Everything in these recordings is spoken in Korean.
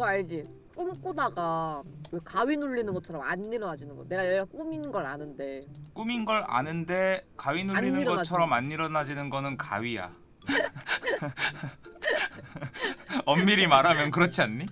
그거 알지? 꿈꾸다가 왜 가위 눌리는 것처럼 안 일어나지는 거. 내가 얘가 꿈인 걸 아는데. 꿈인 걸 아는데 가위 눌리는 것처럼 안 일어나지는 거는 가위야. 엄밀히 말하면 그렇지 않니?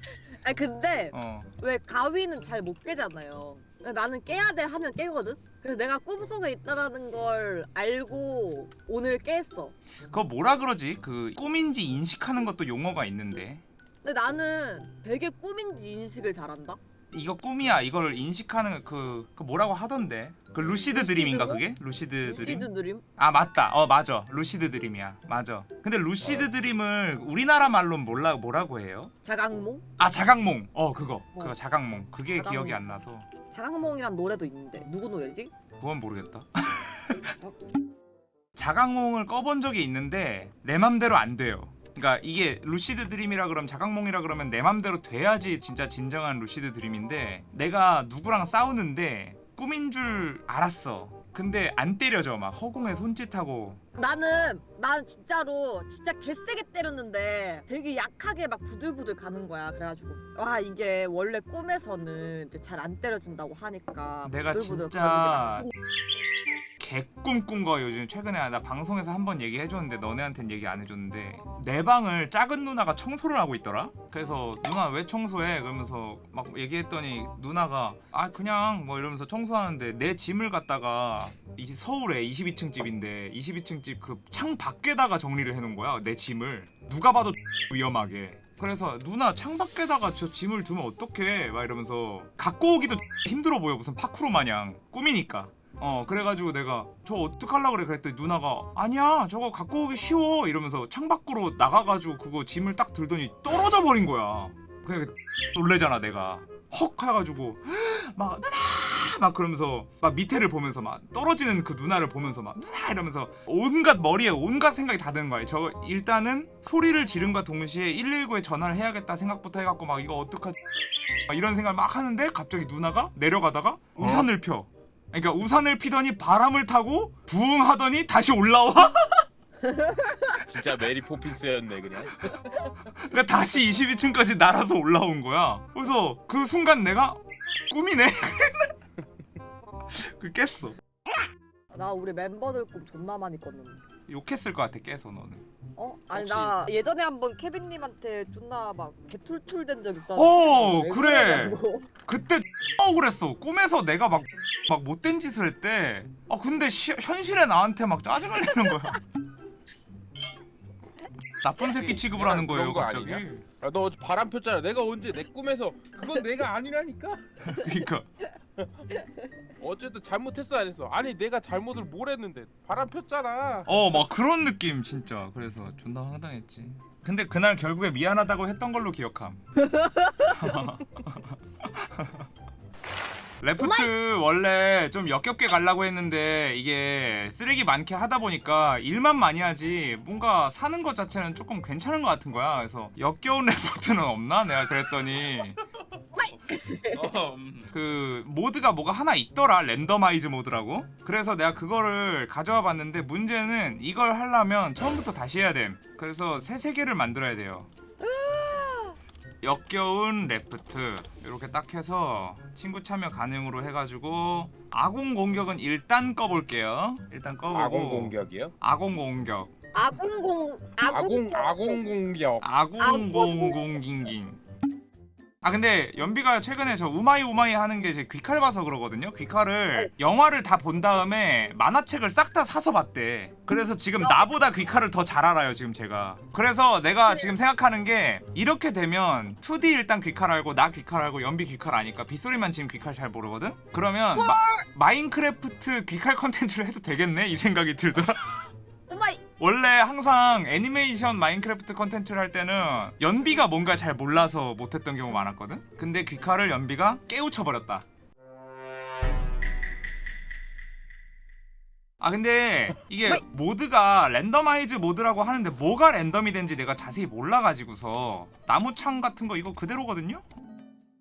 아니 근데 어. 왜 가위는 잘 못 깨잖아요. 나는 깨야 돼 하면 깨거든. 그래서 내가 꿈속에 있다라는 걸 알고 오늘 깼어. 그거 뭐라 그러지? 그 꿈인지 인식하는 것도 용어가 있는데 근데 나는 되게 꿈인지 인식을 잘한다. 이거 꿈이야 이걸 인식하는 그, 그 뭐라고 하던데 그 lucid dream인가 그게? lucid dream? lucid dream? 아 맞다 어 맞아 lucid dream이야 맞아 근데 lucid dream을 우리나라 말로 몰라 뭐라고 해요? 자각몽? 아 자각몽 어 그거 그거 어. 자각몽 그게 자각몽. 기억이 안 나서 자각몽이란 노래도 있는데 누구 노래지? 그건 모르겠다 자각몽을 꿔본 적이 있는데 내 맘대로 안 돼요 그러니까 이게 lucid dream이라 그러면 자각몽이라 그러면 내 맘대로 돼야지 진짜 진정한 lucid dream인데 내가 누구랑 싸우는데 꿈인 줄 알았어. 근데 안 때려져. 막 허공에 손짓하고. 나는 난 진짜로 진짜 개세게 때렸는데 되게 약하게 막 부들부들 가는 거야. 그래가지고 와 이게 원래 꿈에서는 잘 안 때려진다고 하니까 내가 부들부들 진짜 거리는 게 개꿈 꾼거 요즘 최근에. 나 방송에서 한 번 얘기해줬는데 너네한테는 얘기 안 해줬는데 내 방을 작은 누나가 청소를 하고 있더라? 그래서 누나 왜 청소해? 그러면서 막 얘기했더니 누나가 아 그냥 뭐 이러면서 청소하는데 내 짐을 갖다가 이제 서울에 22층 집인데 22층 집 그 창 밖에다가 정리를 해놓은 거야 내 짐을. 누가 봐도 위험하게. 그래서 누나 창 밖에다가 저 짐을 두면 어떡해? 막 이러면서 갖고 오기도 힘들어 보여 무슨 파쿠르 마냥. 꿈이니까 어 그래가지고 내가 저 어떡하려고 그래? 그랬더니 누나가 아니야 저거 갖고 오기 쉬워. 이러면서 창밖으로 나가가지고 그거 짐을 딱 들더니 떨어져 버린 거야. 그래 놀래잖아 내가. 헉 해가지고 막 누나! 막 그러면서 막 밑에를 보면서 막 떨어지는 그 누나를 보면서 막 누나! 이러면서 온갖 머리에 온갖 생각이 다 드는 거야. 저 일단은 소리를 지른과 동시에 119에 전화를 해야겠다 생각부터 해갖고 막 이거 어떡하지 막 이런 생각을 막 하는데 갑자기 누나가 내려가다가 우산을 펴 그러니까 우산을 피더니 바람을 타고 부응 하더니 다시 올라와? 진짜 메리 포핀스였네 그냥. 그러니까 다시 22층까지 날아서 올라온 거야. 그래서 그 순간 내가 꿈이네. 그 깼어. 나 우리 멤버들 꿈 존나 많이 꿨는데 욕했을 것 같아 깨서 너는 어? 아니 혹시- 나 예전에 한번 케빈님한테 존나 막 개툴툴된 적 있어 어, 왜 그래. 그러냐고. 그때 억울했어 꿈에서 내가 막 막 못된 짓을 했대 아 근데 시, 현실에 나한테 막 짜증을 내는 거야 나쁜 새끼 취급을 하는 거예요 그런 거 갑자기 아니냐? 아, 너 어제 바람 폈잖아. 내가 언제 내 꿈에서 그건 내가 아니라니까. 그러니까 어쨌든 잘못했어 안 했어. 아니 내가 잘못을 뭘 했는데 바람 폈잖아. 어 막 그런 느낌 진짜 그래서 존나 황당했지 근데 그날 결국에 미안하다고 했던 걸로 기억함 Raft 원래 좀 역겹게 가려고 했는데 이게 쓰레기 많게 하다 보니까 일만 많이 하지 뭔가 사는 것 자체는 조금 괜찮은 것 같은 거야. 그래서 역겨운 Raft는 없나? 내가 그랬더니. 어, 음. 그 모드가 뭐가 하나 있더라. randomize 모드라고. 그래서 내가 그거를 가져와 봤는데 문제는 이걸 하려면 처음부터 다시 해야 됨. 그래서 새 세계를 만들어야 돼요 역겨운 Raft. 이렇게 딱 해서 친구 참여 가능으로 해가지고 아군 공격은 일단 꺼볼게요. 일단 꺼보고. 아공 공격이요? 아공 공격. 아궁공 아공 아공 공격. 아군 공공 깅깅 아 근데 연비가 최근에 저 うまい うまい 하는 게 쟤 귀칼 봐서 그러거든요. 귀칼을 영화를 다 본 다음에 만화책을 싹 다 사서 봤대. 그래서 지금 나보다 귀칼을 더 잘 알아요 지금 쟤가. 그래서 내가 지금 생각하는 게 이렇게 되면 2D 일단 귀칼 알고 나 귀칼 알고 연비 귀칼 아니까 빗소리만 지금 귀칼 잘 모르거든? 그러면 마, 마인크래프트 귀칼 컨텐츠를 해도 되겠네? 이 생각이 들더라 원래 항상 애니메이션 마인크래프트 컨텐츠를 할 때는 연비가 뭔가 잘 몰라서 못했던 경우 많았거든? 근데 귀칼을 연비가 깨우쳐버렸다 아 근데 이게 왜? 모드가 randomize 모드라고 하는데 뭐가 랜덤이 된지 내가 자세히 몰라가지고서 나무창 같은 거 이거 그대로거든요?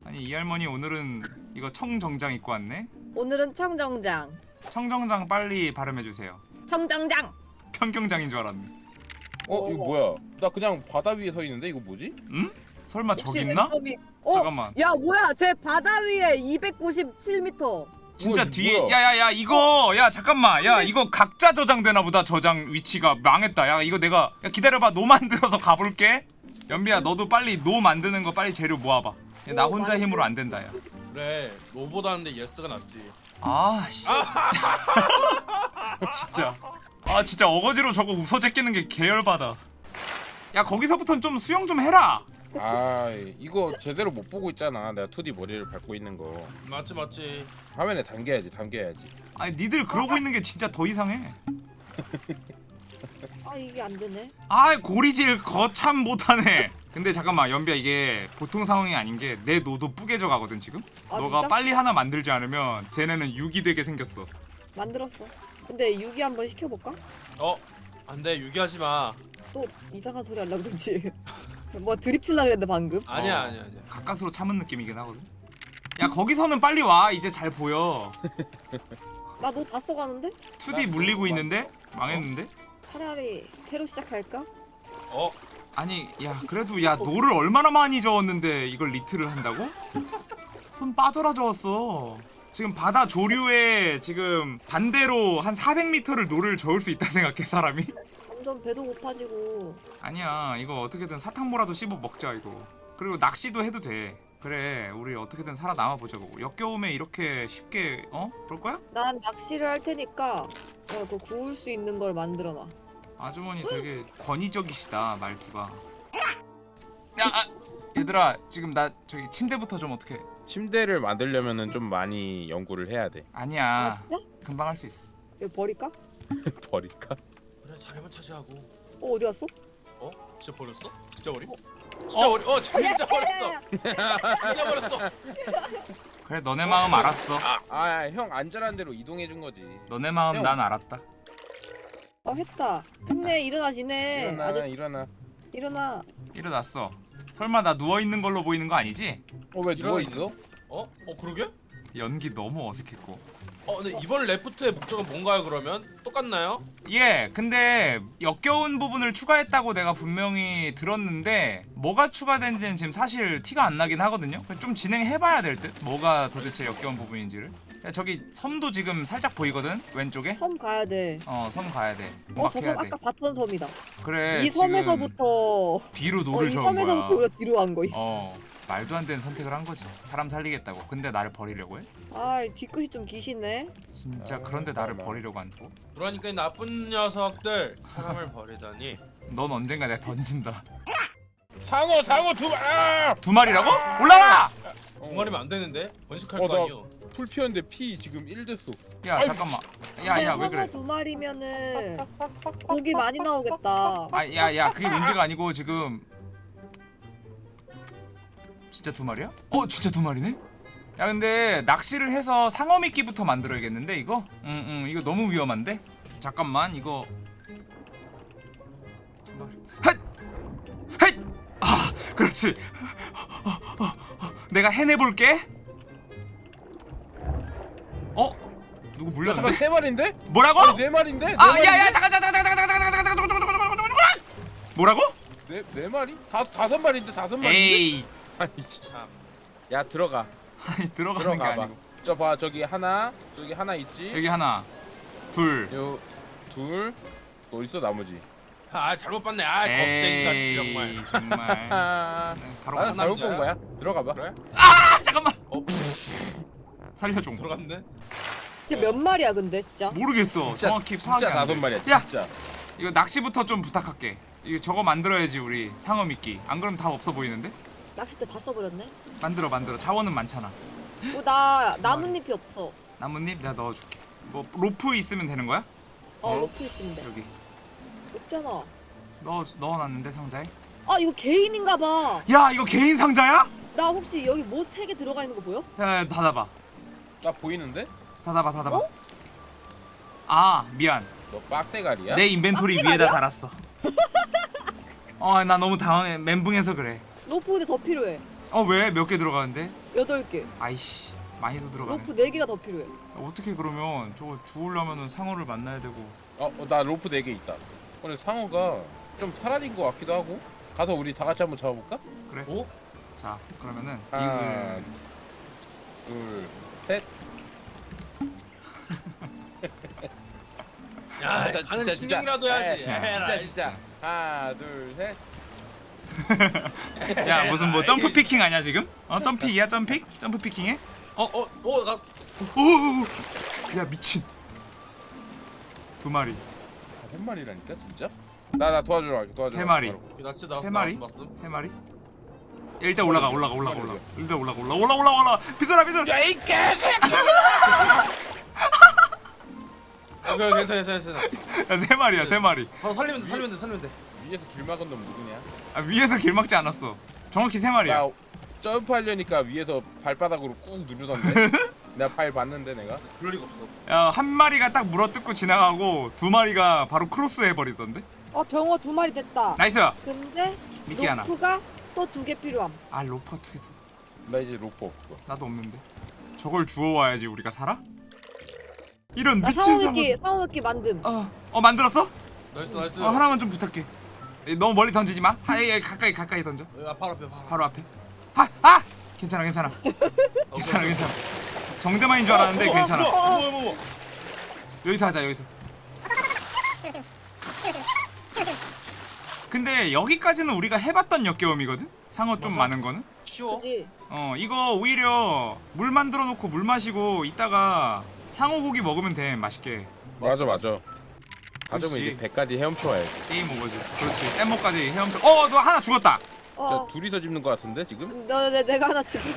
아니 이 할머니 오늘은 이거 청정장 입고 왔네? 오늘은 청정장 청정장 빨리 발음해주세요 청정장 평경장인 줄 알았네. 어 이거 뭐야? 나 그냥 바다 위에 서 있는데 이거 뭐지? 응? 설마 저기 있나? 어? 잠깐만. 야 뭐야? 쟤 바다 위에 297m 진짜 뭐야, 뒤에 뭐야? 야야야 이거! 야 잠깐만. 야 이거 각자 저장되나 보다 저장 위치가. 망했다. 야 이거 내가 야 기다려봐. 노 만들어서 가볼게. 연비야 너도 빨리 노 만드는 거 빨리 재료 모아봐. 야, 나 오, 혼자 힘으로 안 된다 그래 no보다는 yes가 낫지. 야아 씨. 진짜 아 진짜 어거지로 저거 웃어 제끼는 게 계열받아 야 거기서부터는 좀 수영 좀 해라. 아 이거 제대로 못 보고 있잖아. 내가 2D 머리를 밟고 있는 거. 맞지 맞지. 화면에 담겨야지 담겨야지. 아니 니들 그러고 있는 게 진짜 더 이상해. 아 이게 안 되네. 아 고리질 거참 못하네. 근데 잠깐만 연비야 이게 보통 상황이 아닌 게 내 노도 뿌개져 가거든 지금? 아, 너가 진짜? 빨리 하나 만들지 않으면 쟤네는 유기되게 생겼어. 만들었어 근데 유기 한번 시켜볼까? 어? 안돼 유기하지 마. 또 이상한 소리 하려고 그러지. 뭐 드립 칠라 그랬는데 방금? 아니야 어. 아니야 아니야. 가까스로 참은 느낌이긴 하거든. 야 거기서는 빨리 와. 이제 잘 보여. 나 너 다 써가는데? 2D 물리고 있는데? 망했는데? 차라리 새로 시작할까? 어? 아니 야 그래도 야 노를 얼마나 많이 저었는데 이걸 리트를 한다고? 손 빠져라 저었어 지금 바다 조류에 지금 반대로 한 400m를 노를 저을 수 있다 생각해 사람이? 점점 배도 고파지고. 아니야 이거 어떻게든 사탕무라도 씹어 먹자 이거. 그리고 낚시도 해도 돼. 그래 우리 어떻게든 살아남아 보자고 역경에 이렇게 쉽게 어? 그럴 거야? 난 낚시를 할 테니까 어, 그 구울 수 있는 걸 만들어놔. 아주머니 되게 권위적이시다 말투가. 야 아, 얘들아 지금 나 저기 침대부터 좀 어떻게 침대를 만들려면은 좀 많이 연구를 해야 돼. 아 아니야. 진짜? 금방 할 수 있어. 이거 버릴까? 버릴까? 그래 자리만 차지하고. 어 어디 갔어? 어? 진짜 버렸어? 진짜 버리 진짜 버리 어 진짜 버렸어. 야, 진짜 버렸어. 그래 너네 마음 알았어. 아형 안전한 대로 이동해 준 거지. 너네 마음 난 알았다. 어 했다. 했네 일어나지네 일어나 아주 일어나. 일어나. 일어났어 설마 나 누워있는 걸로 보이는 거 아니지? 어왜 누워 일어나. 있어? 어? 어 그러게? 연기 너무 어색했고 어 근데 이번 레프트의 목적은 뭔가요 그러면? 똑같나요? 예, 근데 역겨운 부분을 추가했다고 내가 분명히 들었는데 뭐가 추가된지는 지금 사실 티가 안 나긴 하거든요. 좀 진행해봐야 될 듯. 뭐가 도대체 역겨운 부분인지를. 야, 저기 섬도 지금 살짝 보이거든 왼쪽에. 섬 가야 돼 어, 섬 가야 돼. 어, 막저 해야 섬 돼. 아까 봤던 섬이다. 그래. 이 섬에서부터 어, 뒤로 이 노를 저은 섬에서부터 거야. 우리가 뒤로 간 거야. 어, 말도 안 되는 선택을 한 거지. 사람 살리겠다고. 근데 나를 버리려고 해? 아, 이 뒤끝이 좀 기시네. 진짜 아, 그런데 나를. 버리려고 한다고? 그러니까 이 나쁜 녀석들 사람을 버리다니 넌 언젠가 내가 던진다. 상어 상어 두 마. 아! 두 마리라고? 올라와! 두 마리면 안 되는데 번식할 어, 거 나- 아니요 풀 피었는데 피 지금 1 됐어 야, 잠깐만. 야, 야, 왜 그래? 두 마리면은 고기 많이 나오겠다. 아, 야, 야, 그게 문제가 아니고 지금 진짜 두 마리야? 어, 진짜 두 마리네? 야, 근데 낚시를 해서 상어 미끼부터 만들어야겠는데 이거? 응, 응, 이거 너무 위험한데? 잠깐만, 이거 두 마리. 헷! 헷! 아, 그렇지. 어, 어, 어, 내가 해내볼게. 어? 누구 야, 잠깐 물렸는데? 세 마리인데? 뭐라고? 아니, 네 마리인데? 네 아, 마리인데? 야, 야, 잠깐, 잠깐, 잠깐, 잠깐, 잠깐, 잠깐, 잠깐, 잠깐, 잠깐, 잠깐, 잠깐, 잠깐, 뭐라고? 네, 네 마리? 다 다섯 마리인데 다섯 마리? 에이, 아니 참. 참야 들어가 아니 들어가는 게 들어가 봐. 아니고 저 봐 저기 하나 저기 하나 있지. 여기 하나, 둘, 요둘 어디 있어 나머지? 아 잘못 봤네 아 겁쟁이같이 정말 정말. 아, 네, 바로 아 가. 잘못? 본 거야. 들어가 봐. 그래? 아, 잠깐만. 어 살려줘. 들어갔네 이게 몇 마리야 근데 진짜? 모르겠어. 진짜 정확히 파악이 진짜 안 돼. 마리야. 야! 진짜. 이거 낚시부터 좀 부탁할게. 이거 저거 만들어야지 우리 상어 미끼. 안 그러면 다 없어 보이는데? 낚싯대 다 써버렸네. 만들어 만들어. 자원은 많잖아. 어, 나 나뭇잎이 없어. 나뭇잎 내가 넣어줄게. 뭐 로프 있으면 되는 거야? 어, 로프 있는데 여기 없잖아. 넣어 넣어놨는데 상자에. 아, 이거 개인인가 봐. 야 이거 개인 상자야? 나 혹시 여기 뭐세개 들어가 있는 거 보여? 야, 야 닫아봐. 나 보이는데? 닫아봐 닫아봐. 어? 아 미안. 너 빡대가리야? 내 inventory 위에다 닫았어. 어 나 너무 당황해 멘붕해서 그래. 로프 근데 더 필요해. 어 왜 몇 개 들어가는데? 여덟 개. 아이씨 많이도 들어가네. 로프 네 개가 더 필요해. 어떻게 그러면 저거 주우려면은 상어를 만나야 되고. 어, 어, 나 로프 네 개 있다. 근데 상어가 좀 사라진 것 같기도 하고. 가서 우리 다 같이 한번 잡아볼까? 그래. 오? 자 그러면은 하나, 둘, 셋. 야 아, 가는 진짜, 신경이라도. 해야지. 에, 에라이, 진짜 진짜. 하나, 둘, 셋. 야 무슨 뭐 아, 점프 peeking 아니야 지금? 어 jump peek이야 jump peek? 점프 peeking해? 어어 나 오야 미친 두 마리 아, 세 마리라니까 진짜? 나 나 도와주러 갈게 도와주러. 세 마리. 갈게, 바로. 낚시 나왔어. 세 마리? 나왔어, 나왔어. 세 마리? 야, 일단 올라가 올라가 올라가 올라가 일단 올라가 올라 올라 올라 올라 비서라 비서 야 이 개새끼! 어, 그래 괜찮아 괜찮아 괜찮아. 야세 마리야 세 마리 바로 살리면 돼 살리면 돼 살리면 돼. 위에서 길 막은 놈 누구냐? 아 위에서 길 막지 않았어 정확히 세 마리야 나 점프하려니까 위에서 발바닥으로 꾹 누르던데. 내가 발 봤는데 내가. 그럴 리가 없어. 야 한 마리가 딱 물어뜯고 지나가고 두 마리가 바로 크로스 해버리던데 어 병어 두 마리 됐다. nice 근데 미끼 하나 로프가 또 두 개 필요함. 아 로퍼 투나 이제 로프 없어. 나도 없는데 저걸 주워와야지 우리가 살아? 이런 나 미친 상어 상어미끼 만듦. 어, 어 만들었어? nice nice. 어, 하나만 좀 부탁해 에, 너무 멀리 던지지 마 하, 예, 가까이 가까이 던져 야 바로 앞에 바로. 바로 앞에 아! 아! 괜찮아 괜찮아 어, 괜찮아. 괜찮아 정대만인 줄 알았는데 어, 괜찮아. 여기서 하자 여기서 근데 여기까지는 우리가 해봤던 역겨움이거든? 상어 좀 맞아. 많은 거는? 쉬워. 어 이거 오히려 물 만들어 놓고 물 마시고 이따가 상어 고기 먹으면 돼 맛있게 맞아 맞아. 가져면. 이제 배까지 헤엄쳐 와야지. game over지 그렇지 엠모까지 헤엄쳐 어 너 하나 죽었다 어. 저 둘이서 집는 거 같은데 지금? 나, 내, 내가 하나 지금.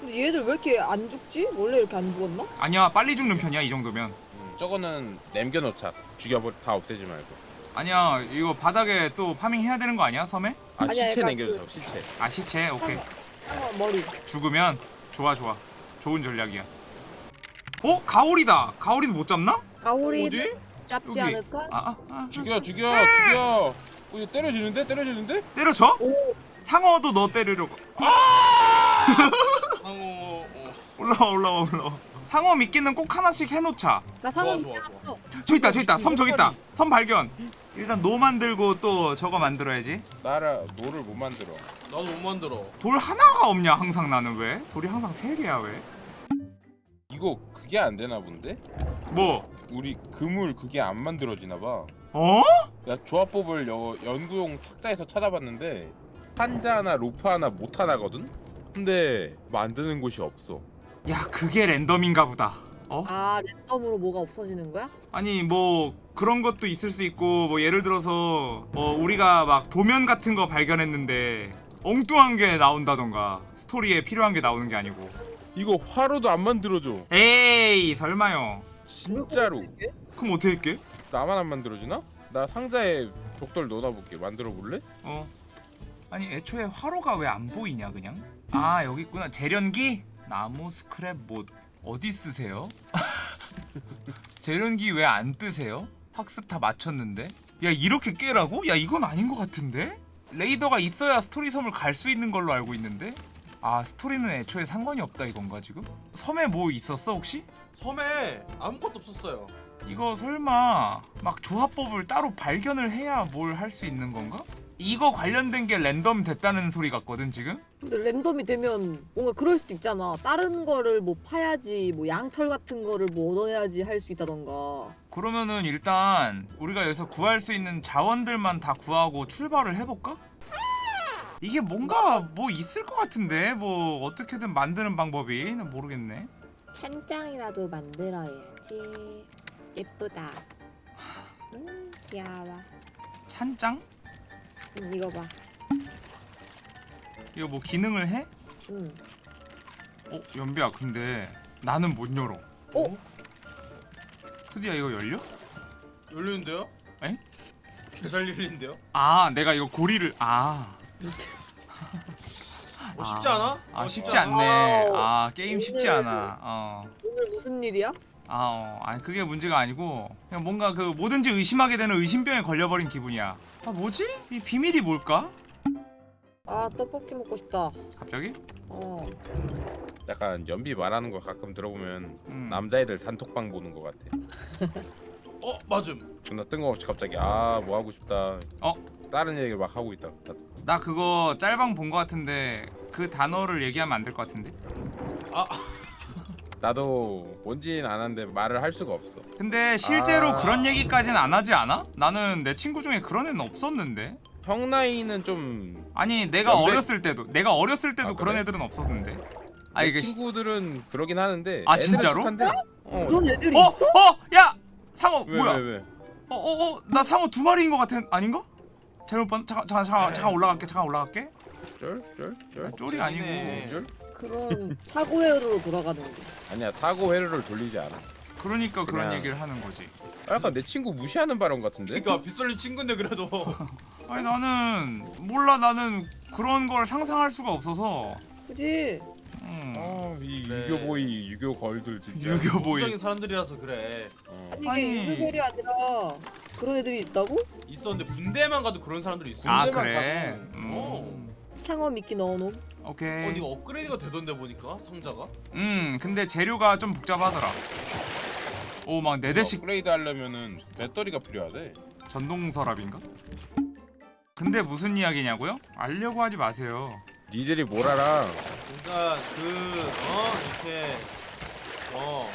근데 얘들 왜 이렇게 안 죽지? 원래 이렇게 안 죽었나? 아니야 빨리 죽는 편이야 이 정도면 음, 저거는 남겨놓자. 죽여버 다 없애지 말고. 아니야 이거 바닥에 또 farming 해야 되는 거 아니야 섬에? 아 아니야, 시체 약간 남겨놓자 시체. 아 시체 오케이 상어 머리. 죽으면 좋아 좋아 좋은 전략이야 어? 가오리다 가오리는 못 잡나? 가오리 어디? 잡지 여기. 않을까? 아, 아, 아. 죽여 죽여 죽여. 어, 이거 때려지는데 때려지는데? 때려줘? 오. 상어도 너 때리려고 상어. 어. 올라와 올라와 올라와 상어 미끼는 꼭 하나씩 해놓자 나 좋아 상어 좋아 좋아. 저기 있다 저기 있다 섬 저기 있다 섬 발견 일단 노 만들고 또 저거 만들어야지 나라 노를 못 만들어. 나도 못 만들어. 돌 하나가 없냐 항상 나는 왜? 돌이 항상 세 개야 왜? 이거 그게 안 되나 본데? 뭐? 우리 그물 그게 안 만들어지나 봐. 어? 나 조합법을 여, 연구용 탁자에서 찾아봤는데 한자 하나 로프 하나 못 하나거든. 근데 만드는 곳이 없어. 야 그게 랜덤인가 보다 어? 아 랜덤으로 뭐가 없어지는 거야? 아니 뭐 그런 것도 있을 수 있고 뭐 예를 들어서 뭐 우리가 막 도면 같은 거 발견했는데 엉뚱한 게 나온다던가 스토리에 필요한 게 나오는 게 아니고 이거 화로도 안 만들어줘. 에이 설마요. 진짜로. 그럼 어떻게 할게? 나만 안 만들어지나? 나 상자에 벽돌 넣어놔볼게. 만들어 볼래? 어. 아니 애초에 화로가 왜 안 보이냐 그냥? 아 여기 있구나. 재련기? 나무 스크랩 못. 어디 쓰세요? 재련기 왜 안 뜨세요? 학습 다 마쳤는데? 야 이렇게 깨라고? 야 이건 아닌 것 같은데? 레이더가 있어야 스토리 섬을 갈 수 있는 걸로 알고 있는데 아 스토리는 애초에 상관이 없다 이건가 지금 섬에 뭐 있었어 혹시 섬에 아무것도 없었어요. 이거 설마 막 조합법을 따로 발견을 해야 뭘 할 수 있는 건가? 이거 관련된 게 랜덤 됐다는 소리 같거든 지금? 근데 랜덤이 되면 뭔가 그럴 수도 있잖아. 다른 거를 뭐 파야지, 뭐 양털 같은 거를 뭐 얻어내야지 할 수 있다던가. 그러면은 일단 우리가 여기서 구할 수 있는 자원들만 다 구하고 출발을 해볼까? 이게 뭔가 뭐 있을 것 같은데 뭐 어떻게든 만드는 방법이 난 모르겠네 찬장이라도 만들어야지. 예쁘다. 음 귀여워. 찬장? 음, 이거 봐. 이거 뭐 기능을 해? 음. 어 연비야 근데 나는 못 열어 어? 투디야 이거 열려? 열리는데요? 에? 열리는데요? 아 내가 이거 고리를 아 어, 쉽지 않아? 아 어, 쉽지 않네. 아우, 아 게임 쉽지 않아. 어. 오늘 무슨 일이야? 아, 어. 아니 그게 문제가 아니고 그냥 뭔가 그 뭐든지 의심하게 되는 의심병에 걸려버린 기분이야. 아 뭐지? 이 비밀이 뭘까? 아 떡볶이 먹고 싶다. 갑자기? 어. 약간 연비 말하는 거 가끔 들어보면 음. 남자애들 단톡방 보는 거 같아. 어 맞음. 존나 뜬금없이 갑자기 아 뭐 하고 싶다. 어? 다른 얘기를 막 하고 있다. 나 그거 짤방 본 거 같은데 그 단어를 얘기하면 안 될 것 같은데 나도 뭔지는 아는데 말을 할 수가 없어. 근데 실제로 아. 그런 얘기까지는 안 하지 않아? 나는 내 친구 중에 그런 애는 없었는데 형 나이는 좀. 아니 내가 연배- 어렸을 때도 내가 어렸을 때도 아, 그런 그래? 애들은 없었는데 아내 이게 시- 친구들은 그러긴 하는데. 아, 진짜로? 착한데, 어. 그런 애들이 어? 있어? 어? 야! 상어 왜, 뭐야? 왜, 왜? 어어 어 나 상어 두 마리인 것 같은 아닌가? 잘못 봤 잠깐 잠깐 잠깐 잠깐 올라갈게 잠깐 올라갈게 쫄? 쫄? 쫄? 아, 쫄이 아니고 쫄이네. 쫄? 그런 사고 회로로 돌아가는 거. 아니야 사고 회로를 돌리지 않아. 그러니까 그런 그냥- 얘기를 하는 거지 아, 약간 내 친구 무시하는 발언 같은데? 그러니까 빗솔린 친구인데 그래도 아니 나는 몰라 나는 그런 걸 상상할 수가 없어서 그지? 음. 아이 네. 유교 보이 유교 걸들 진짜. 유교 보이 부정인 사람들이라서 그래 어. 아니 아니. 이게 유교결이 아니라 그런 애들이 있다고? 있었는데 군대만 가도 그런 사람들이 있어 아 군대만 그래 가서. 음. 상어 미끼 넣어놓음. 오케이 어 이거 업그레이드가 되던데 보니까 상자가 음 근데 재료가 좀 복잡하더라 오 막 네 대씩 업그레이드 하려면은 배터리가 필요하대. 전동 서랍인가? 근데 무슨 이야기냐고요? 알려고 하지 마세요 니들이 뭘 알아? 그러니까 그어 이렇게 어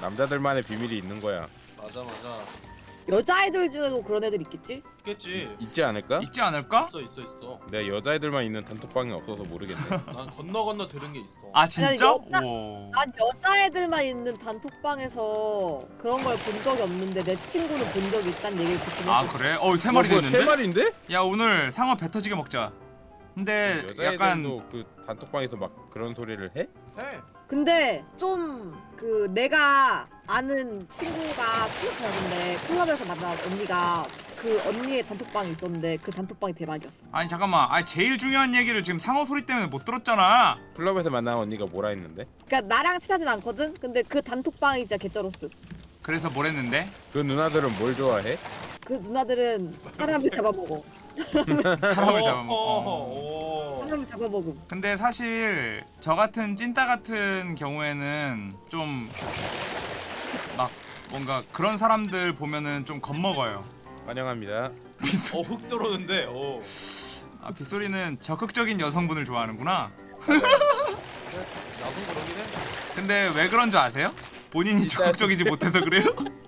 남자들만의 비밀이 있는 거야. 맞아 맞아 여자애들 중에도 그런 애들 있겠지? 있겠지 있지 않을까? 있지 않을까? 있어 있어 있어 내가 여자애들만 있는 단톡방이 없어서 모르겠네. 난 건너 건너 들은 게 있어 아 진짜? 여자- 오. 난 여자애들만 있는 단톡방에서 그런 걸 본 적이 없는데 내 친구는 본 적이 있다는 얘기를 듣긴 아 했어. 그래? 어세 마리 뭐, 세 됐는데? 마리인데? 야 오늘 상어 배 터지게 먹자 근데 여자애들도 약간 그 단톡방에서 막 그런 소리를 해? 해 근데 좀 그 내가 아는 친구가 클럽 가는데 클럽에서 만난 언니가 그 언니의 단톡방이 있었는데 그 단톡방이 대박이었어. 아니 잠깐만 아니 제일 중요한 얘기를 지금 상어 소리 때문에 못 들었잖아 클럽에서 만난 언니가 뭐라 했는데? 그러니까 나랑 친하진 않거든. 근데 그 단톡방이 진짜 개쩔었어. 그래서 뭘 했는데? 그 누나들은 뭘 좋아해? 그 누나들은 사람을 잡아먹어. 사람을 잡아먹어 사람을 잡아먹음. 근데 사실 저 같은 찐따 같은 경우에는 좀 막 뭔가 그런 사람들 보면은 좀 겁먹어요 환영합니다. 어, 훅 들어오는데 어. 아 빗소리는 적극적인 여성분을 좋아하는구나 나도 그러긴 해 근데 왜 그런 줄 아세요? 본인이. 적극적이지 못해서 그래요?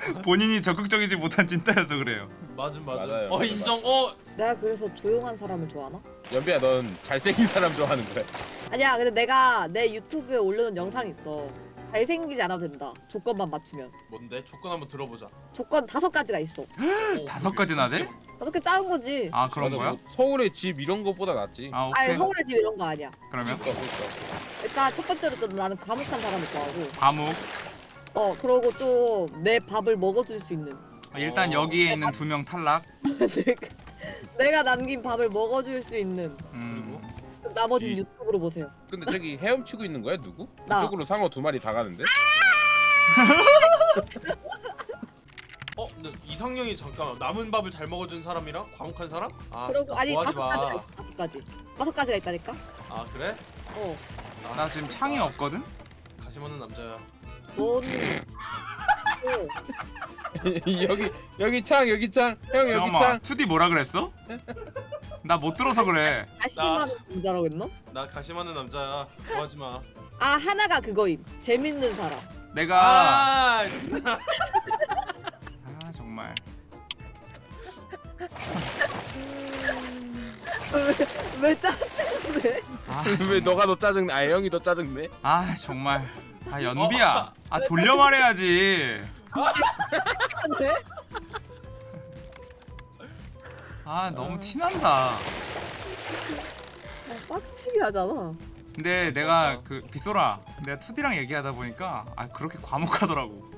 본인이 적극적이지 못한 찐따여서 그래요 맞음 맞음 맞아요. 어 인정 어 내가 그래서 조용한 사람을 좋아하나? 연비야 넌 잘생긴 사람 좋아하는 거야. 아니야. 근데 내가 내 유튜브에 올려놓은 영상이 있어. 잘생기지 않아도 된다. 조건만 맞추면. 뭔데 조건 한번 들어보자 조건 다섯 가지가 있어. 어, 다섯 가지나 돼? 다섯 개 작은 거지. 아 그런 거야? 뭐 서울에 집 이런 거보다 낫지. 아 오케이 아니 서울의 집 이런 거 아니야. 그러면 그러니까 그러니까. 일단 첫 번째로 또 나는 과묵한 사람을 좋아하고 과묵 어 그러고 좀 내 밥을 먹어줄 수 있는 일단 어. 여기에 있는 두 명 탈락 내가, 내가 남긴 밥을 먹어줄 수 있는 음. 나머지는 이- 유튜브로 보세요 근데 저기 헤엄치고 있는 거야 누구? 나. 그쪽으로 상어 두 마리 다 가는데? 어 근데 이상형이 잠깐만 남은 밥을 잘 먹어준 사람이랑 과묵한 사람? 아 그러고 아니 다섯 가지가 마. 있어 다섯 가지 다섯 가지가 있다니까 아 그래? 어나 지금 창이 없거든? 가시 많은 남자야 어, 여기 여기 창 여기 창. 형 여기 잠깐만 창. 2D 뭐라 그랬어? 나 못 들어서 그래 아심하는 남자라고 했나? 나 가시 많은 남자야 좋아하지 마 아 하나가 그거임 재밌는 사람 내가 아, 아 정말 왜, 왜 짜증내 아, 왜 너가 더 짜증? 아 형이 더 짜증내? 아 정말 아 연비야. 아 돌려 말해야지. 왜? 아 너무 티난다. 아, 빡치게 하잖아. 근데 내가 그 빗소라 내가 2D랑 얘기하다 보니까 아 그렇게 과묵하더라고.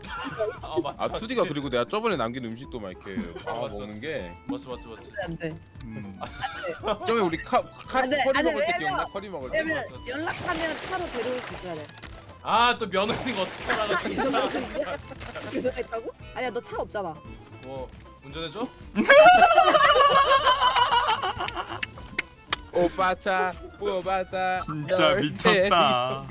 아 맞지 아 맞지. 투디가 그리고 내가 저번에 남긴 음식도 막 이렇게 아, 아. 먹는 게. 맞지 맞지 맞지 안돼 음. 저번에 우리 카, 카 안 돼, 커리 안 돼, 먹을 때 기억나? 커리 먹을 때. 연락하면 차로 데려올 수 있어야 돼 아또 며느리가 어떻게 하다가 진짜 그거 있다고? 아니야 너 차 없잖아. 뭐 운전해줘? 오빠 차 오빠 차. 진짜 미쳤다